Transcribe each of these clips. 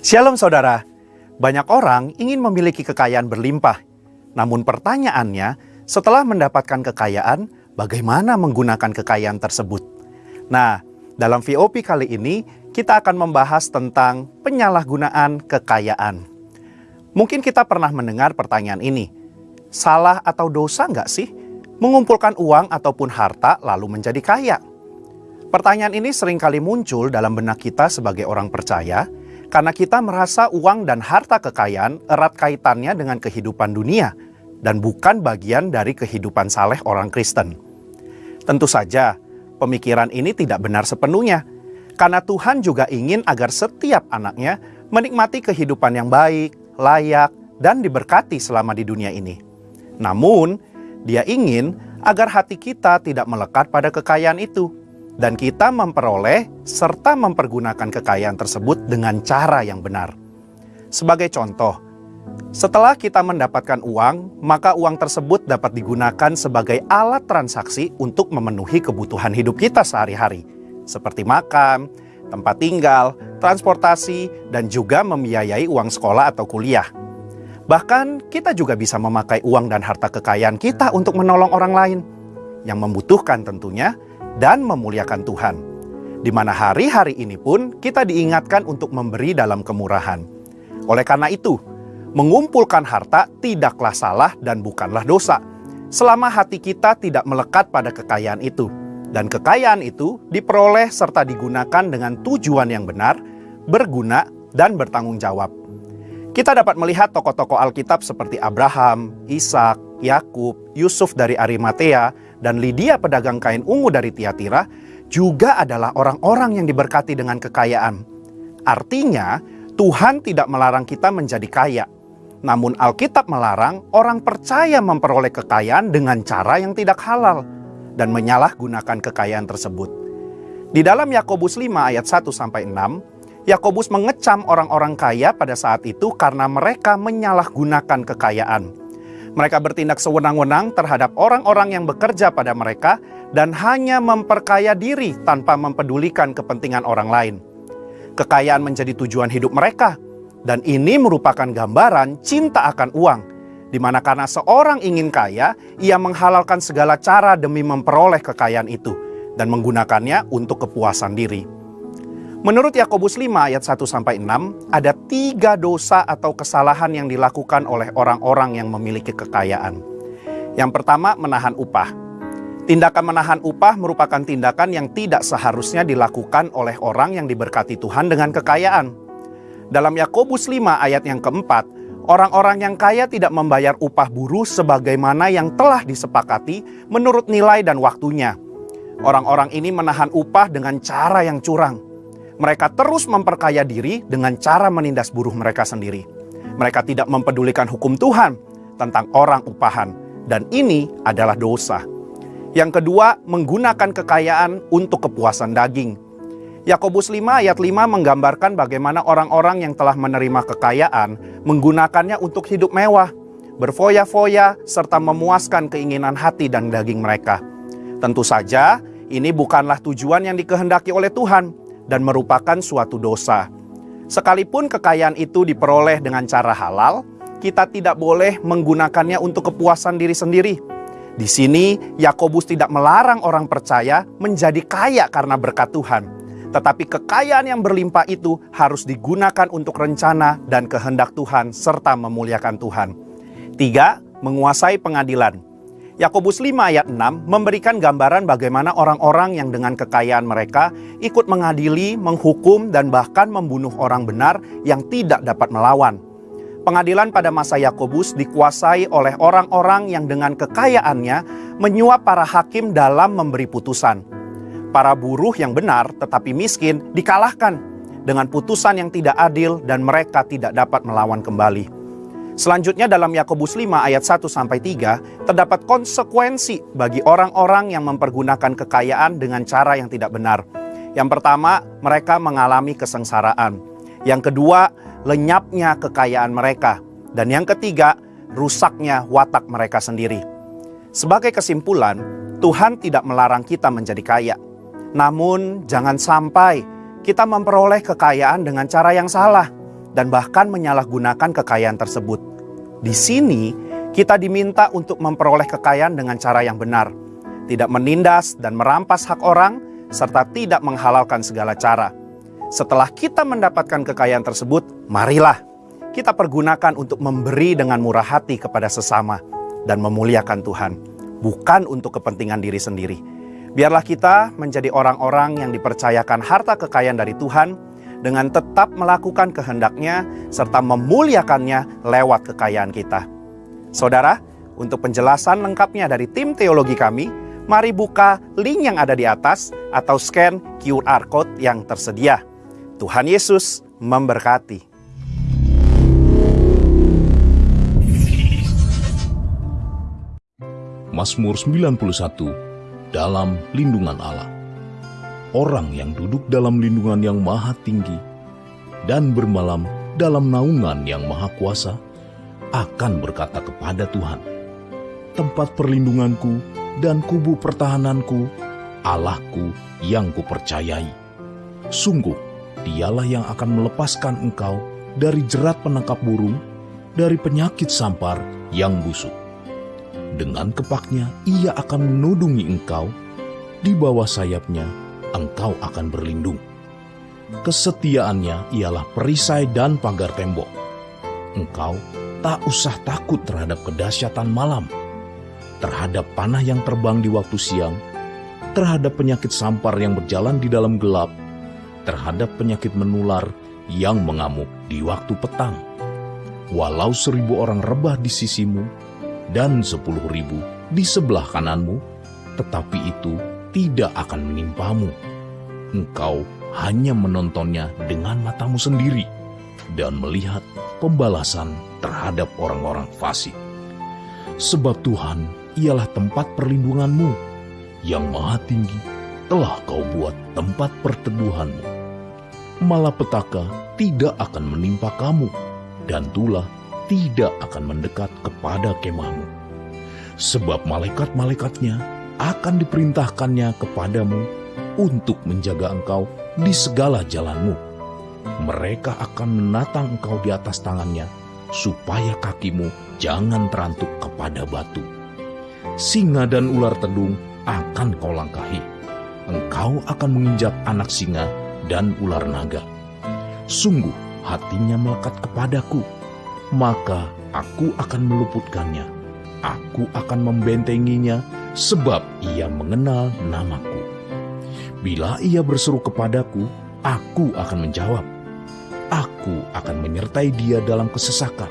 Shalom saudara, banyak orang ingin memiliki kekayaan berlimpah. Namun pertanyaannya, setelah mendapatkan kekayaan, bagaimana menggunakan kekayaan tersebut? Nah, dalam VOP kali ini kita akan membahas tentang penyalahgunaan kekayaan. Mungkin kita pernah mendengar pertanyaan ini, salah atau dosa nggak sih mengumpulkan uang ataupun harta lalu menjadi kaya? Pertanyaan ini sering kali muncul dalam benak kita sebagai orang percaya, karena kita merasa uang dan harta kekayaan erat kaitannya dengan kehidupan dunia dan bukan bagian dari kehidupan saleh orang Kristen. Tentu saja, pemikiran ini tidak benar sepenuhnya, karena Tuhan juga ingin agar setiap anaknya menikmati kehidupan yang baik, layak, dan diberkati selama di dunia ini. Namun, dia ingin agar hati kita tidak melekat pada kekayaan itu, dan kita memperoleh serta mempergunakan kekayaan tersebut dengan cara yang benar. Sebagai contoh, setelah kita mendapatkan uang, maka uang tersebut dapat digunakan sebagai alat transaksi untuk memenuhi kebutuhan hidup kita sehari-hari, seperti makan, tempat tinggal, transportasi, dan juga membiayai uang sekolah atau kuliah. Bahkan, kita juga bisa memakai uang dan harta kekayaan kita untuk menolong orang lain yang membutuhkan, tentunya dan memuliakan Tuhan. Di mana hari-hari ini pun kita diingatkan untuk memberi dalam kemurahan. Oleh karena itu, mengumpulkan harta tidaklah salah dan bukanlah dosa, selama hati kita tidak melekat pada kekayaan itu. Dan kekayaan itu diperoleh serta digunakan dengan tujuan yang benar, berguna, dan bertanggung jawab. Kita dapat melihat tokoh-tokoh Alkitab seperti Abraham, Ishak, Yakub, Yusuf dari Arimatea, dan Lydia pedagang kain ungu dari Tiatira juga adalah orang-orang yang diberkati dengan kekayaan. Artinya, Tuhan tidak melarang kita menjadi kaya. Namun Alkitab melarang orang percaya memperoleh kekayaan dengan cara yang tidak halal dan menyalahgunakan kekayaan tersebut. Di dalam Yakobus 5 ayat 1 sampai 6, Yakobus mengecam orang-orang kaya pada saat itu karena mereka menyalahgunakan kekayaan. Mereka bertindak sewenang-wenang terhadap orang-orang yang bekerja pada mereka dan hanya memperkaya diri tanpa mempedulikan kepentingan orang lain. Kekayaan menjadi tujuan hidup mereka, dan ini merupakan gambaran cinta akan uang, di mana karena seorang ingin kaya, ia menghalalkan segala cara demi memperoleh kekayaan itu dan menggunakannya untuk kepuasan diri. Menurut Yakobus 5 ayat 1 sampai 6, ada tiga dosa atau kesalahan yang dilakukan oleh orang-orang yang memiliki kekayaan. Yang pertama, menahan upah. Tindakan menahan upah merupakan tindakan yang tidak seharusnya dilakukan oleh orang yang diberkati Tuhan dengan kekayaan. Dalam Yakobus 5 ayat yang keempat, orang-orang yang kaya tidak membayar upah buruh sebagaimana yang telah disepakati menurut nilai dan waktunya. Orang-orang ini menahan upah dengan cara yang curang mereka terus memperkaya diri dengan cara menindas buruh mereka sendiri. Mereka tidak mempedulikan hukum Tuhan tentang orang upahan, dan ini adalah dosa. Yang kedua, menggunakan kekayaan untuk kepuasan daging. Yakobus 5 ayat 5 menggambarkan bagaimana orang-orang yang telah menerima kekayaan menggunakannya untuk hidup mewah, berfoya-foya, serta memuaskan keinginan hati dan daging mereka. Tentu saja, ini bukanlah tujuan yang dikehendaki oleh Tuhan dan merupakan suatu dosa. Sekalipun kekayaan itu diperoleh dengan cara halal, kita tidak boleh menggunakannya untuk kepuasan diri sendiri. Di sini, Yakobus tidak melarang orang percaya menjadi kaya karena berkat Tuhan, tetapi kekayaan yang berlimpah itu harus digunakan untuk rencana dan kehendak Tuhan serta memuliakan Tuhan. Tiga, menguasai pengadilan. Yakobus 5 ayat 6 memberikan gambaran bagaimana orang-orang yang dengan kekayaan mereka ikut mengadili, menghukum, dan bahkan membunuh orang benar yang tidak dapat melawan. Pengadilan pada masa Yakobus dikuasai oleh orang-orang yang dengan kekayaannya menyuap para hakim dalam memberi putusan. Para buruh yang benar tetapi miskin dikalahkan dengan putusan yang tidak adil dan mereka tidak dapat melawan kembali. Selanjutnya dalam Yakobus 5 ayat 1 sampai 3 terdapat konsekuensi bagi orang-orang yang mempergunakan kekayaan dengan cara yang tidak benar. Yang pertama, mereka mengalami kesengsaraan. Yang kedua, lenyapnya kekayaan mereka. Dan yang ketiga, rusaknya watak mereka sendiri. Sebagai kesimpulan, Tuhan tidak melarang kita menjadi kaya. Namun, jangan sampai kita memperoleh kekayaan dengan cara yang salah dan bahkan menyalahgunakan kekayaan tersebut. Di sini, kita diminta untuk memperoleh kekayaan dengan cara yang benar, tidak menindas dan merampas hak orang, serta tidak menghalalkan segala cara. Setelah kita mendapatkan kekayaan tersebut, marilah kita pergunakan untuk memberi dengan murah hati kepada sesama dan memuliakan Tuhan, bukan untuk kepentingan diri sendiri. Biarlah kita menjadi orang-orang yang dipercayakan harta kekayaan dari Tuhan dengan tetap melakukan kehendaknya serta memuliakannya lewat kekayaan kita. Saudara, untuk penjelasan lengkapnya dari tim teologi kami, mari buka link yang ada di atas atau scan QR code yang tersedia. Tuhan Yesus memberkati. Mazmur 91 dalam lindungan Allah. Orang yang duduk dalam lindungan yang maha tinggi dan bermalam dalam naungan yang maha kuasa akan berkata kepada Tuhan, tempat perlindunganku dan kubu pertahananku, Allahku yang kupercayai. Sungguh, dialah yang akan melepaskan engkau dari jerat penangkap burung, dari penyakit sampar yang busuk dengan kepaknya ia akan menudungi engkau, di bawah sayapnya engkau akan berlindung. Kesetiaannya ialah perisai dan pagar tembok. Engkau tak usah takut terhadap kedahsyatan malam, terhadap panah yang terbang di waktu siang, terhadap penyakit sampar yang berjalan di dalam gelap, terhadap penyakit menular yang mengamuk di waktu petang. Walau seribu orang rebah di sisimu, dan sepuluh ribu di sebelah kananmu, tetapi itu tidak akan menimpamu. Engkau hanya menontonnya dengan matamu sendiri dan melihat pembalasan terhadap orang-orang fasik. Sebab Tuhan ialah tempat perlindunganmu yang maha tinggi telah kau buat tempat perteduhanmu. Malapetaka tidak akan menimpa kamu dan tulah tidak akan mendekat kepada kemahmu. Sebab malaikat-malaikatnya akan diperintahkannya kepadamu untuk menjaga engkau di segala jalanmu. Mereka akan menatang engkau di atas tangannya, supaya kakimu jangan terantuk kepada batu. Singa dan ular tedung akan kau langkahi. Engkau akan menginjak anak singa dan ular naga. Sungguh hatinya melekat kepadaku, maka aku akan meluputkannya. Aku akan membentenginya sebab ia mengenal namaku. Bila ia berseru kepadaku, aku akan menjawab. Aku akan menyertai dia dalam kesesakan.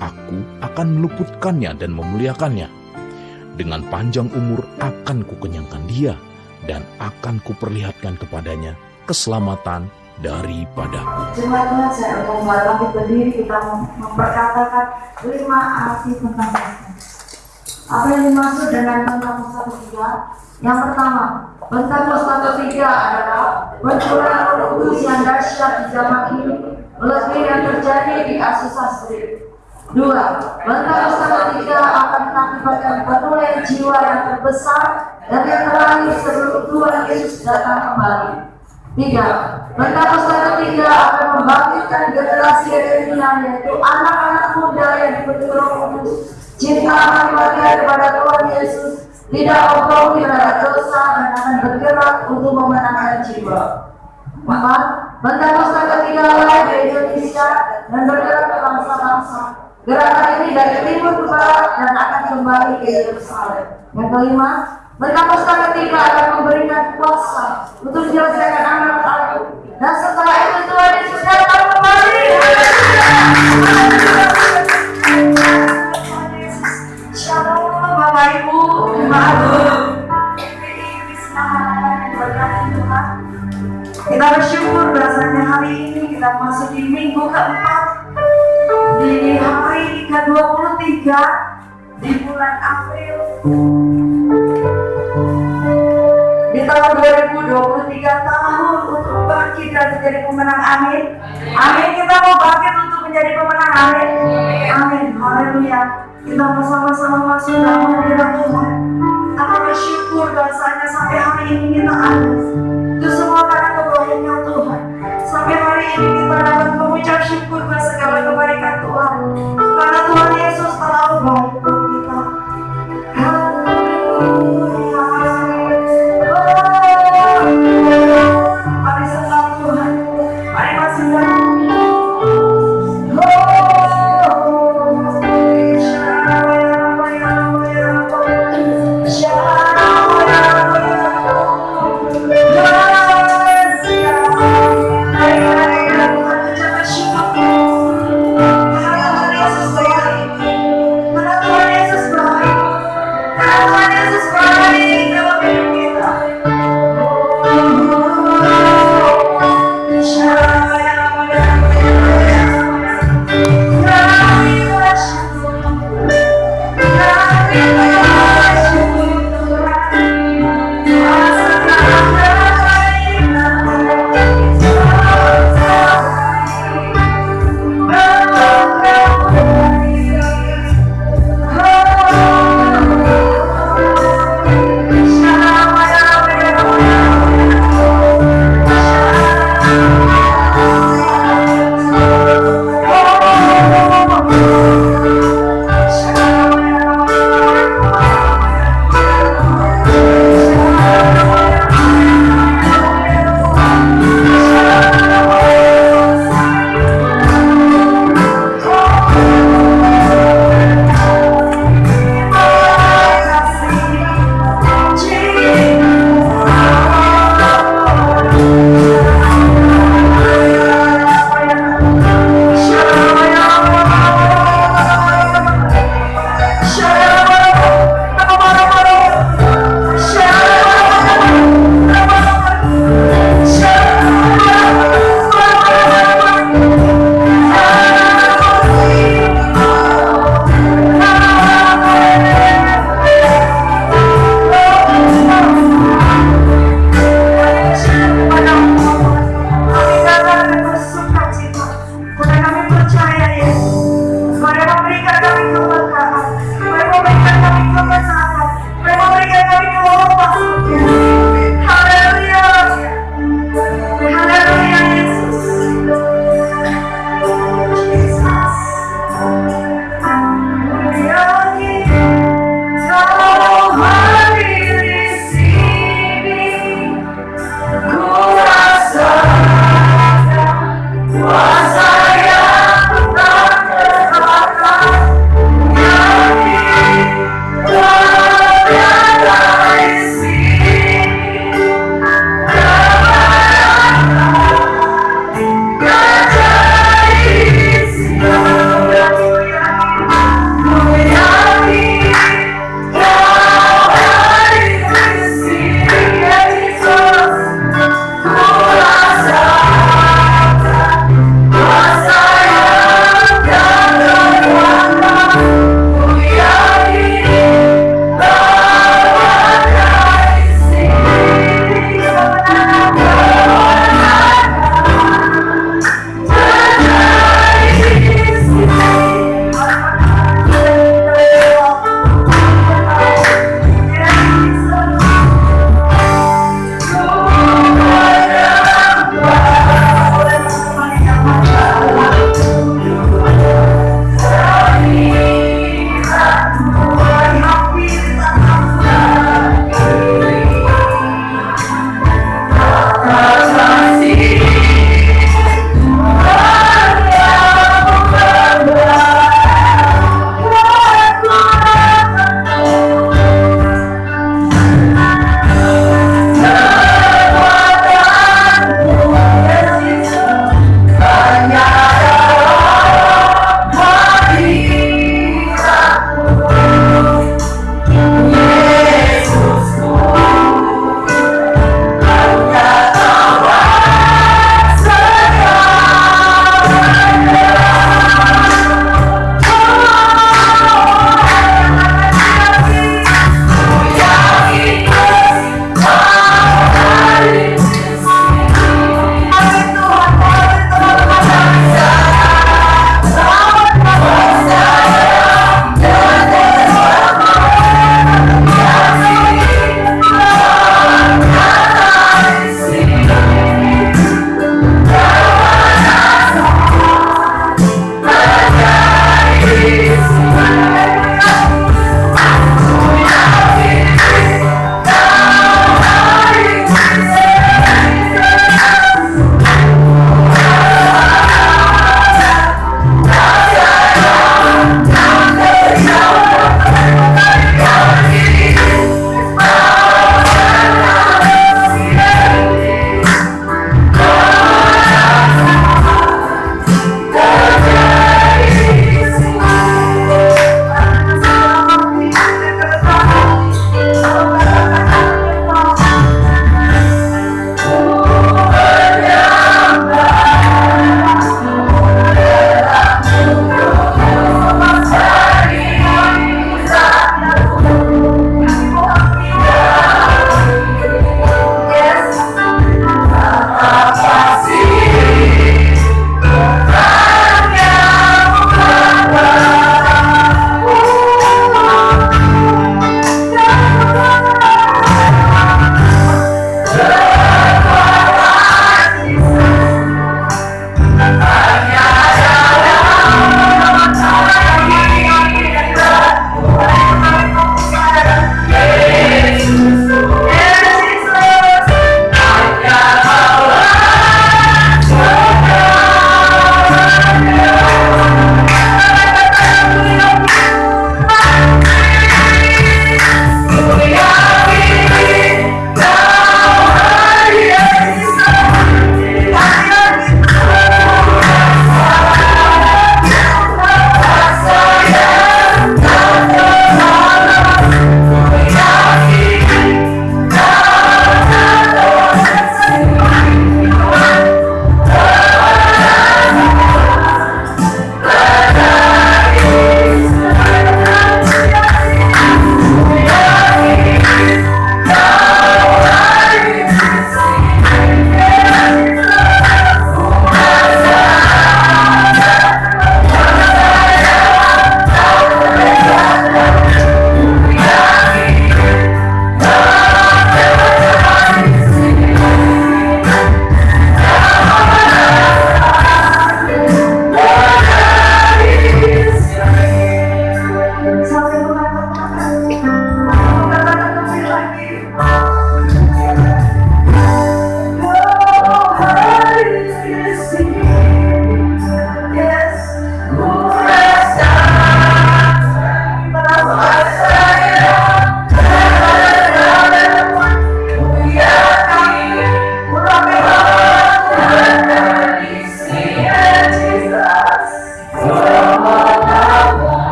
Aku akan meluputkannya dan memuliakannya. Dengan panjang umur akan kukenyangkan dia dan akan kuperlihatkan kepadanya keselamatan daripadaku. Jemaat Tuhan saya akan berdiri kita memperkatakan lima arti tentang. Apa yang dimaksud dengan tentang tiga? Yang pertama, Pentakosta satu tiga adalah roh kudus yang dahsyat di zaman ini, lebih yang terjadi di Asus Sastri. Dua, Pentakosta satu tiga akan mengakibatkan penulian jiwa yang terbesar dan yang terakhir sebelum Tuhan Yesus datang kembali. Tiga, Pentakosta ketiga akan membangkitkan generasi milenial yaitu anak-anak muda yang Kudus, cinta akan bahagia kepada Tuhan Yesus, tidak otomi terhadap dosa dan akan bergerak untuk memenangkan jiwa. Empat, Pentakosta ketiga lain di Indonesia dan bergerak ke bangsa-bangsa. Gerakan ini dari timur ke barat dan akan kembali ke Yerusalem. Yang kelima, Pentakosta ketiga akan memberikan kuasa untuk menyelesaikan anak aku. Dan setelah itu Tuhan Yesus datang kembali. Shalom Bapak Ibu, Kita bersyukur rasanya hari ini kita masuk di minggu keempat di hari ke-23 di bulan April. Di tahun 2023 tahun untuk bangkit dan menjadi pemenang amin. Amin kita mau bangkit untuk menjadi pemenang amin. Amin haleluya kita bersama-sama masuk dalam hadirat Tuhan. Kita bersyukur bahasanya sampai hari ini kita ada itu semua karena kebaikan Tuhan. Sampai hari ini kita dapat mengucap syukur bahasa segala kebaikan Tuhan. Karena Tuhan Yesus terlalu baik